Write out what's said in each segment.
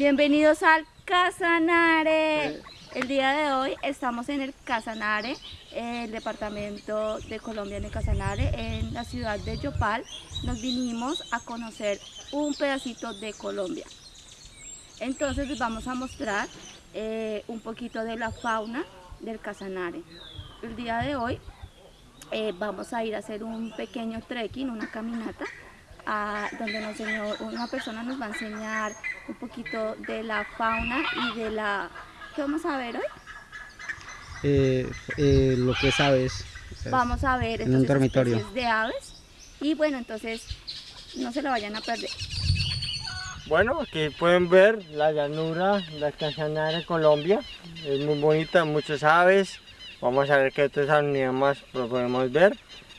Bienvenidos al Casanare. El día de hoy estamos en el Casanare, el departamento de Colombia en el Casanare, en la ciudad de Yopal. Nos vinimos a conocer un pedacito de Colombia. Entonces les vamos a mostrar eh, un poquito de la fauna del Casanare. El día de hoy eh, vamos a ir a hacer un pequeño trekking, una caminata, a, donde nos enseñó, una persona nos va a enseñar un poquito de la fauna y de la... ¿Qué vamos a ver hoy? Eh, eh, lo que es aves. Vamos a ver en un dormitorio. de aves y bueno, entonces no se lo vayan a perder. Bueno, aquí pueden ver la llanura de Casanare, Colombia. Es muy bonita, muchas aves. Vamos a ver qué otros animales más podemos ver.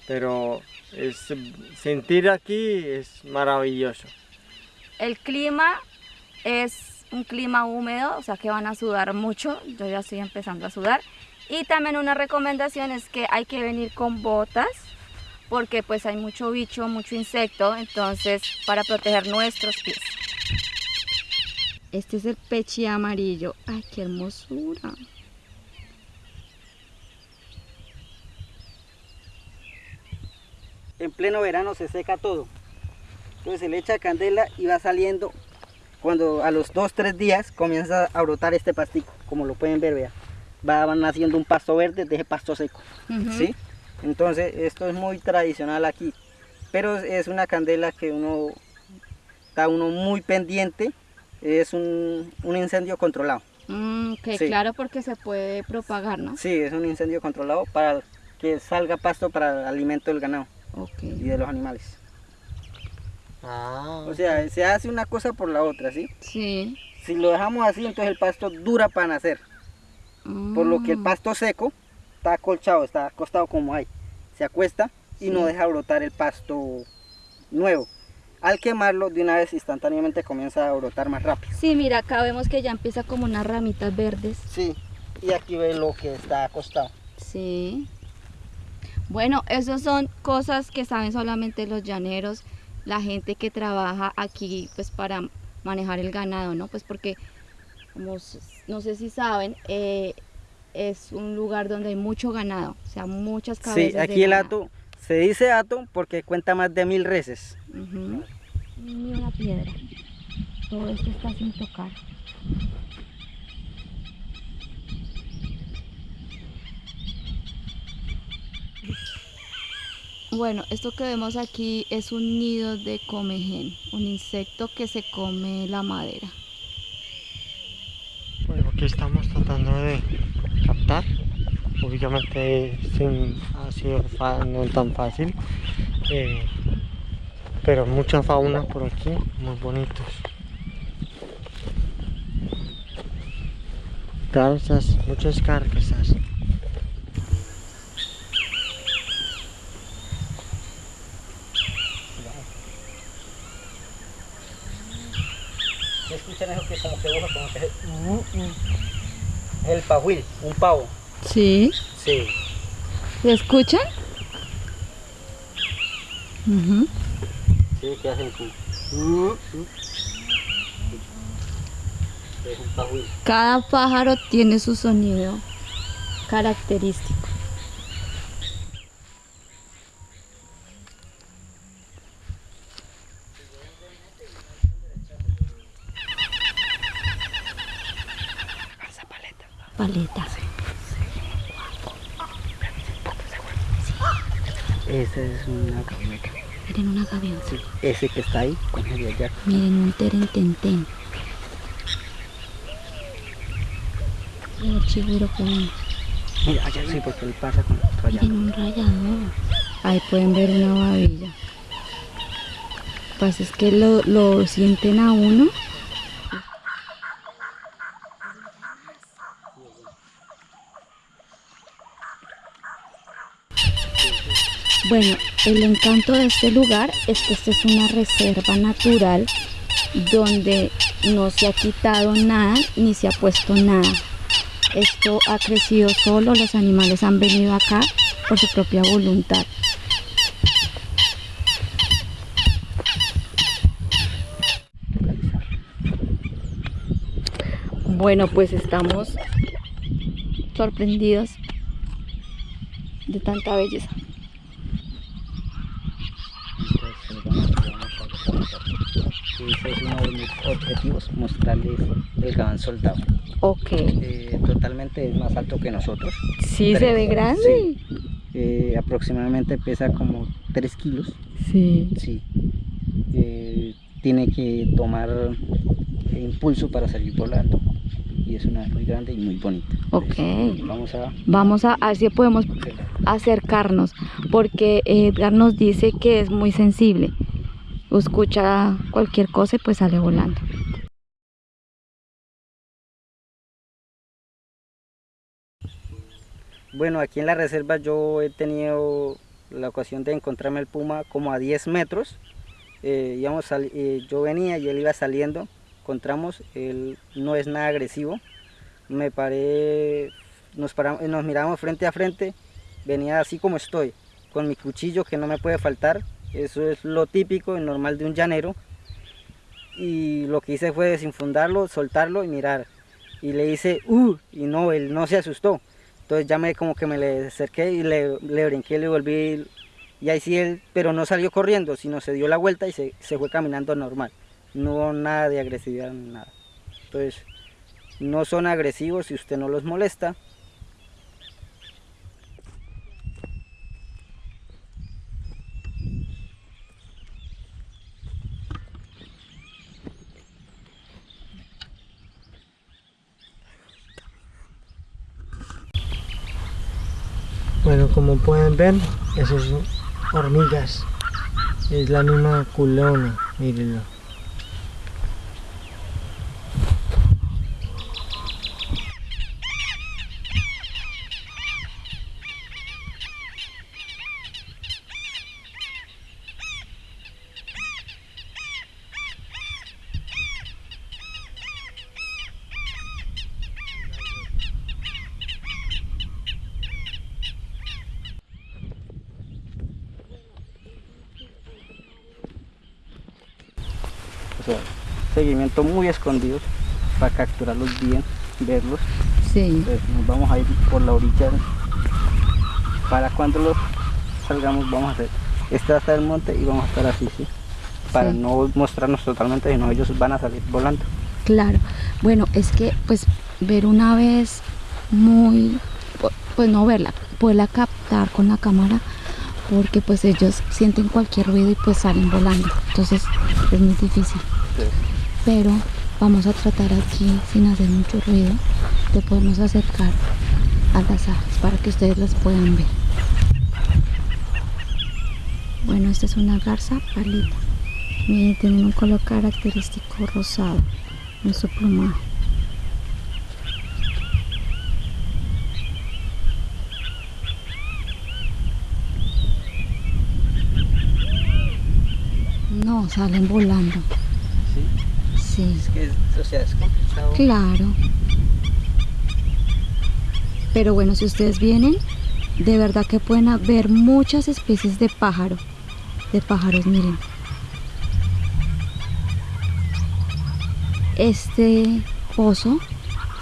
Pero es, sentir aquí es maravilloso. El clima es un clima húmedo, o sea que van a sudar mucho. Yo ya estoy empezando a sudar. Y también una recomendación es que hay que venir con botas porque pues hay mucho bicho, mucho insecto, entonces para proteger nuestros pies. Este es el pechi amarillo. ¡Ay, qué hermosura! En pleno verano se seca todo. Entonces se le echa candela y va saliendo. Cuando a los 2-3 días comienza a brotar este pastico, como lo pueden ver, vea. Va naciendo un pasto verde de ese pasto seco. ¿sí? Entonces esto es muy tradicional aquí. Pero es una candela que uno está uno muy pendiente es un, incendio controlado. Mm, que claro, porque se puede propagar, ¿no? Sí, es un incendio controlado para que salga pasto para el alimento del ganado y de los animales. Ah, o sea, se hace una cosa por la otra, ¿sí? Sí. Si lo dejamos así, entonces el pasto dura para nacer. Por lo que el mm. pasto seco está acolchado, está acostado como hay. Se acuesta y no deja brotar el pasto nuevo al quemarlo de una vez instantáneamente comienza a brotar más rápido. Sí, mira, acá vemos que ya empieza como unas ramitas verdes. Sí, y aquí ve lo que está acostado. Sí. Bueno, esas son cosas que saben solamente los llaneros, la gente que trabaja aquí pues para manejar el ganado, ¿no? Pues porque, como no sé si saben, eh, es un lugar donde hay mucho ganado, o sea, muchas cabezas Sí, aquí el hato se dice hato porque cuenta más de mil reses. Ni una piedra. Todo esto está sin tocar. Bueno, esto que vemos aquí es un nido de comején, un insecto que se come la madera. Bueno, aquí estamos tratando de captar. Obviamente sin, ha sido no tan fácil eh, pero mucha fauna por aquí muy bonitos. Garzas muchas carcasas que como que es el pajuil, un pavo Sí. Sí. ¿Se escuchan? Sí, que hacen como... Cada pájaro tiene su sonido característico. Paleta. Esa es una gaviota. Miren una gaviota. Sí, ese que está ahí, con el de allá. Miren un terententen. Y el chiguro con... Mira, allá sí, porque él pasa con otro allá. Miren un rayador. Ahí pueden ver una babilla. Lo que pasa es que lo, lo sienten a uno Bueno, el encanto de este lugar es que esta es una reserva natural donde no se ha quitado nada ni se ha puesto nada. Esto ha crecido solo, los animales han venido acá por su propia voluntad. Bueno, pues estamos sorprendidos de tanta belleza. Ese es uno de mostrarles el gabán soldado. Ok. Eh, totalmente es más alto que nosotros. Sí, se ve grande. Eh, aproximadamente pesa como 3 kilos. Sí. Sí. Eh, tiene que tomar impulso para salir volando. Y es una muy grande y muy bonita. Ok. Vamos a... Vamos a, a ver si podemos acercarnos, porque Edgar nos dice que es muy sensible. Escucha cualquier cosa y pues sale volando. Bueno, aquí en la reserva yo he tenido la ocasión de encontrarme el puma como a 10 metros. Eh, eh, yo venía y él iba saliendo, encontramos, él no es nada agresivo. Me paré, nos, paramos, nos miramos frente a frente, venía así como estoy, con mi cuchillo que no me puede faltar. Eso es lo típico y normal de un llanero. Y lo que hice fue desinfundarlo, soltarlo y mirar. Y le hice, ¡uh! Y no, él no se asustó. Entonces ya me como que me le acerqué y le, le brinqué, le volví y ahí sí él, pero no salió corriendo, sino se dio la vuelta y se, se fue caminando normal. No hubo nada de agresividad, nada. Entonces, no son agresivos si usted no los molesta. Bueno, como pueden ver, esas hormigas. Es la misma culona, mírenlo. O sea, seguimiento muy escondido para capturarlos bien, verlos. Sí. Entonces nos vamos a ir por la orilla. Para cuando los salgamos vamos a hacer. Este va a estar el monte y vamos a estar así, ¿sí? Para Sí. no mostrarnos totalmente, sino ellos van a salir volando. Claro, bueno, es que pues ver una vez muy, pu- pues no verla, poderla captar con la cámara, porque pues ellos sienten cualquier ruido y pues salen volando, entonces es muy difícil. Pero vamos a tratar aquí sin hacer mucho ruido de podernos acercar a las aves para que ustedes las puedan ver. Bueno, esta es una garza palita. Miren, tienen un color característico rosado en su plumaje. No, salen volando. sí, Sí. es que es, o sea, es complicado. Claro. Pero bueno, si ustedes vienen, de verdad que pueden ver muchas especies de pájaro. De pájaros, miren. Este pozo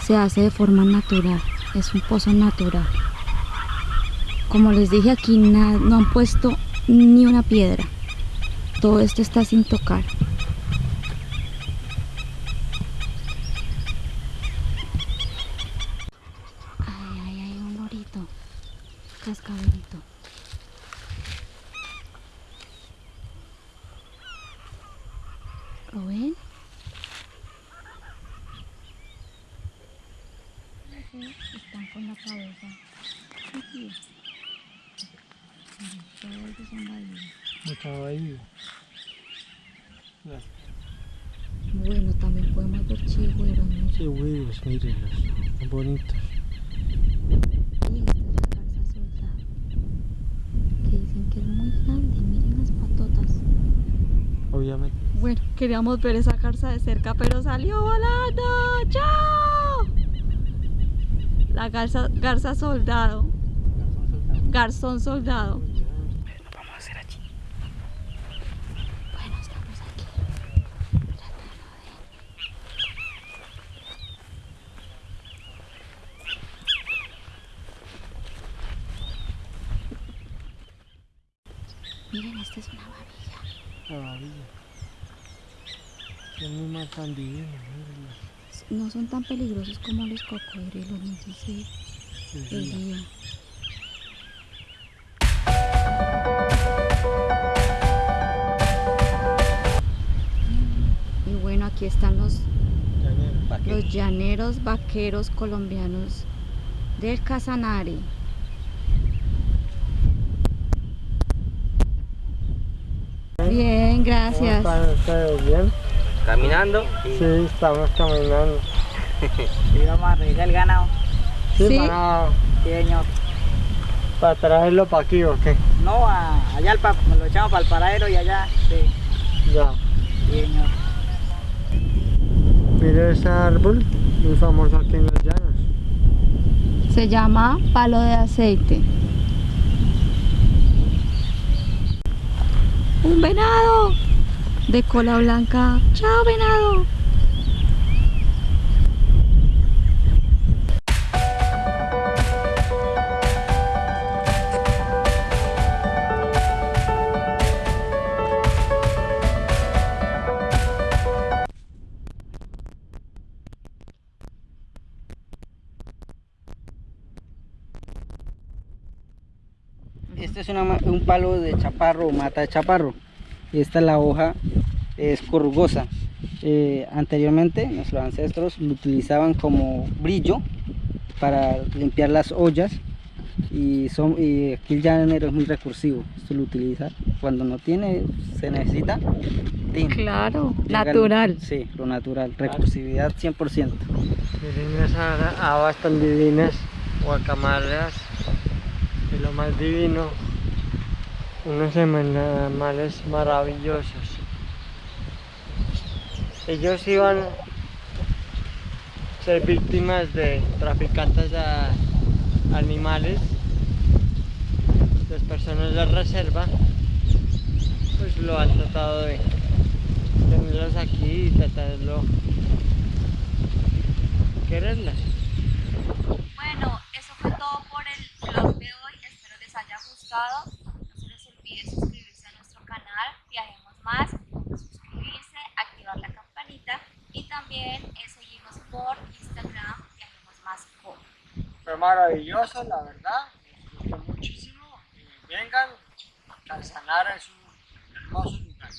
se hace de forma natural. Es un pozo natural. Como les dije aquí, no han puesto ni una piedra. Todo esto está sin tocar. Ay, ay, ay, un lorito. Cascabelito. ¿Lo ven? Están con la cabeza. aquí. Miren, Todos ellos son bahíos. Bahía. Bueno, también podemos ver chigüeros, ¿no? Huevos, mírenlos. Son bonitos. Y esta es la garza soldado, que dicen que es muy grande, miren las patotas. Obviamente. Bueno, queríamos ver esa garza de cerca, pero salió volando. ¡Chao! La garza, garza soldado, garzón soldado. Nos vamos a hacer allí. Bueno, estamos aquí. tratando Miren, esta es una varilla. Maravilla. Tan. No son tan peligrosos como los cocodrilos, no sé si el día. Y bueno, aquí están los, Llanero. los llaneros vaqueros colombianos del Casanare. Bien, ¿Cómo gracias. están ustedes? ¿Bien? Caminando Sí, estamos caminando. y vamos a regar el ganado. Sí, Sí. Para, Sí, señor. para traerlo para aquí, ¿o qué? No, a- allá al pa- lo echamos para el paradero y allá. Sí, Ya. sí, señor. Mire ese árbol, muy famoso aquí en los llanos. Se llama palo de aceite. Un venado de cola blanca. Chao, venado. Este es una un palo de chaparro mata de chaparro. Y esta la hoja es corrugosa. Eh, anteriormente nuestros ancestros lo utilizaban como brillo para limpiar las ollas y, son, y aquí el llanero es muy recursivo. Esto lo utiliza cuando no tiene, se necesita. Claro, Llega el- natural. Sí, lo natural, recursividad 100%. Miren esas habas tan divinas, guacamayas, y lo más divino, unos animales maravillosos. Ellos iban a ser víctimas de traficantes de animales, las personas de reserva, pues lo han tratado de tenerlos aquí y tratarlo quererlas. Fue maravilloso, la verdad. me gustó muchísimo. Eh, vengan, Calzanara es un hermoso lugar.